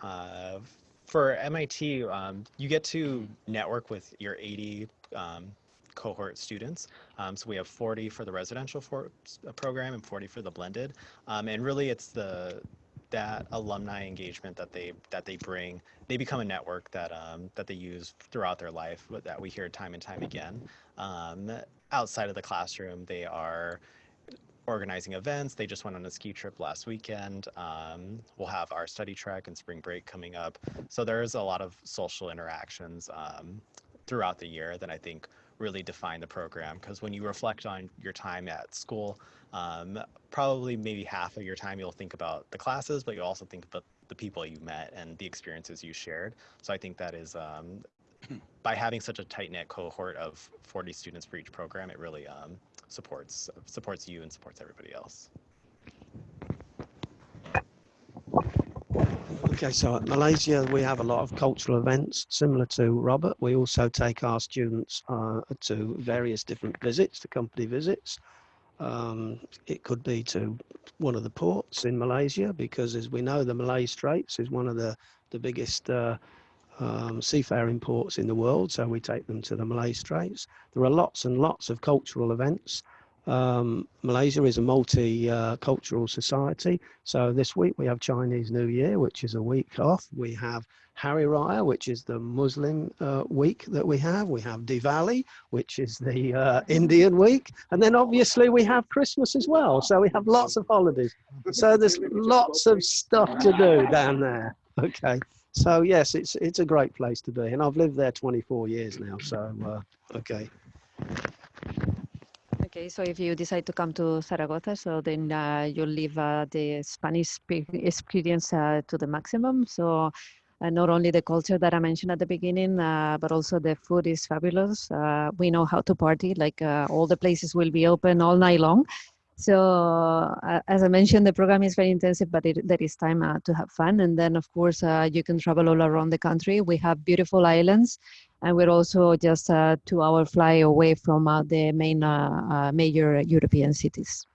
uh, for MIT, um, you get to network with your 80 um, cohort students. Um, so we have 40 for the residential for, uh, program and 40 for the blended. Um, and really it's the that alumni engagement that they that they bring. They become a network that um, that they use throughout their life that we hear time and time again. Um, outside of the classroom, they are organizing events. They just went on a ski trip last weekend. Um, we'll have our study trek and spring break coming up. So there's a lot of social interactions um, throughout the year that I think really define the program because when you reflect on your time at school, um, probably maybe half of your time you'll think about the classes, but you also think about the people you met and the experiences you shared. So I think that is um, by having such a tight knit cohort of 40 students for each program, it really um, supports supports you and supports everybody else. Okay, so at Malaysia, we have a lot of cultural events similar to Robert. We also take our students uh, to various different visits, to company visits. Um, it could be to one of the ports in Malaysia, because as we know, the Malay Straits is one of the, the biggest uh, um, seafaring ports in the world. So we take them to the Malay Straits. There are lots and lots of cultural events. Um, Malaysia is a multicultural uh, society. So this week we have Chinese New Year, which is a week off. We have Hari Raya, which is the Muslim uh, week that we have. We have Diwali, which is the uh, Indian week. And then obviously we have Christmas as well. So we have lots of holidays. So there's lots of stuff to do down there. Okay. So yes, it's it's a great place to be. And I've lived there 24 years now. So, uh, okay. Okay, so if you decide to come to Zaragoza, so then uh, you'll live uh, the Spanish experience uh, to the maximum. So uh, not only the culture that I mentioned at the beginning, uh, but also the food is fabulous. Uh, we know how to party, like all the places will be open all night long. So uh, as I mentioned, the program is very intensive, but it, there is time uh, to have fun. And then of course, uh, you can travel all around the country. We have beautiful islands and we're also just a two hour fly away from uh, the main uh, uh, major European cities.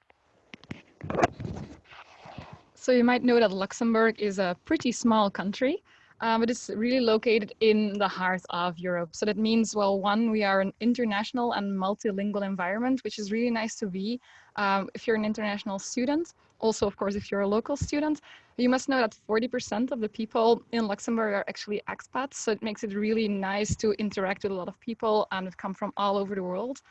So you might know that Luxembourg is a pretty small country um, but it's really located in the heart of Europe. So that means, well, one, we are an international and multilingual environment, which is really nice to be um, if you're an international student. Also, of course, if you're a local student, you must know that 40% of the people in Luxembourg are actually expats. So it makes it really nice to interact with a lot of people and that come from all over the world.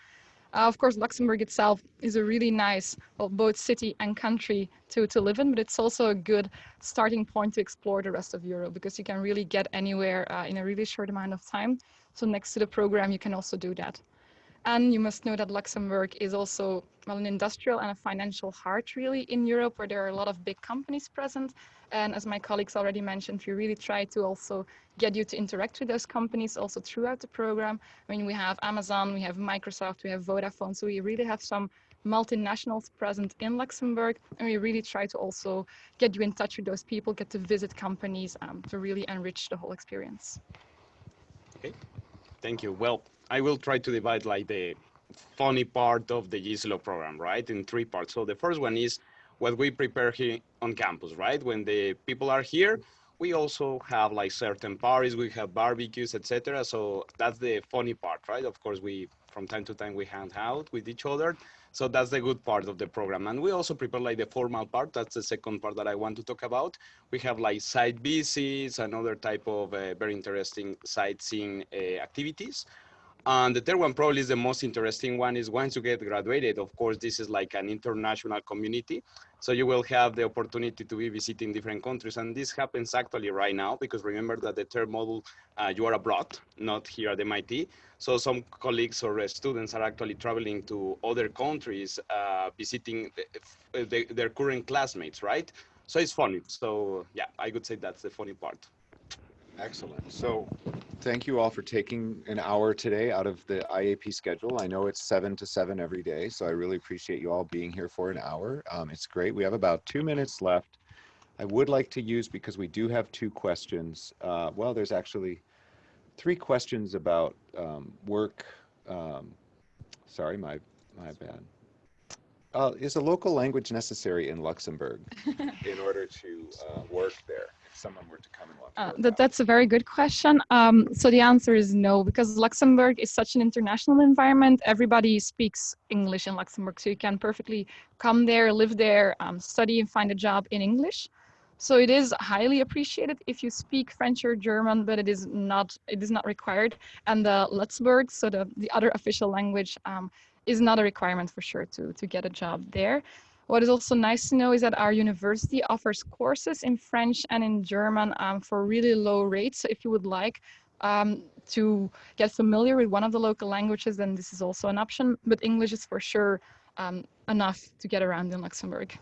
Uh, of course, Luxembourg itself is a really nice, well, both city and country to, to live in, but it's also a good starting point to explore the rest of Europe because you can really get anywhere uh, in a really short amount of time. So next to the program, you can also do that. And you must know that Luxembourg is also well, an industrial and a financial heart really in Europe where there are a lot of big companies present. And as my colleagues already mentioned, we really try to also get you to interact with those companies also throughout the program. I mean, we have Amazon, we have Microsoft, we have Vodafone. So we really have some multinationals present in Luxembourg. And we really try to also get you in touch with those people, get to visit companies um, to really enrich the whole experience. Okay, thank you. Well, I will try to divide like the funny part of the GSLO program, right, in three parts. So the first one is what we prepare here on campus, right? When the people are here, we also have like certain parties, we have barbecues, etc. So that's the funny part, right? Of course, we from time to time we hang out with each other. So that's the good part of the program. And we also prepare like the formal part. That's the second part that I want to talk about. We have like site visits and other type of uh, very interesting sightseeing uh, activities. And the third one probably is the most interesting one is once you get graduated, of course, this is like an international community. So you will have the opportunity to be visiting different countries. And this happens actually right now, because remember that the third module, uh, you are abroad, not here at MIT. So some colleagues or uh, students are actually traveling to other countries, uh, visiting the, the, their current classmates, right? So it's funny. So yeah, I would say that's the funny part. Excellent. So thank you all for taking an hour today out of the IAP schedule. I know it's seven to seven every day, so I really appreciate you all being here for an hour. Um, it's great. We have about two minutes left. I would like to use, because we do have two questions, uh, well, there's actually three questions about um, work. Um, sorry, my, my bad. Uh, is a local language necessary in Luxembourg in order to uh, work there? Someone were to come and want to Uh, work that, that's a very good question. Um, so the answer is no, because Luxembourg is such an international environment. Everybody speaks English in Luxembourg, so you can perfectly come there, live there, um, study, and find a job in English. So it is highly appreciated if you speak French or German, but it is not it is not required. And the Luxembourg, so the, the other official language, um, is not a requirement for sure to to get a job there. What is also nice to know is that our university offers courses in French and in German um, for really low rates. So if you would like um, to get familiar with one of the local languages, then this is also an option. But English is for sure um, enough to get around in Luxembourg.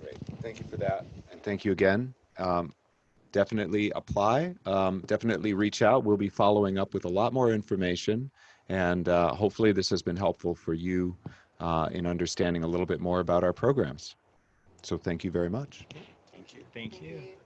Great. Thank you for that. And thank you again. Um, definitely apply. Um, definitely reach out. We'll be following up with a lot more information. And uh, hopefully this has been helpful for you uh, in understanding a little bit more about our programs. So thank you very much. Thank you. Thank you.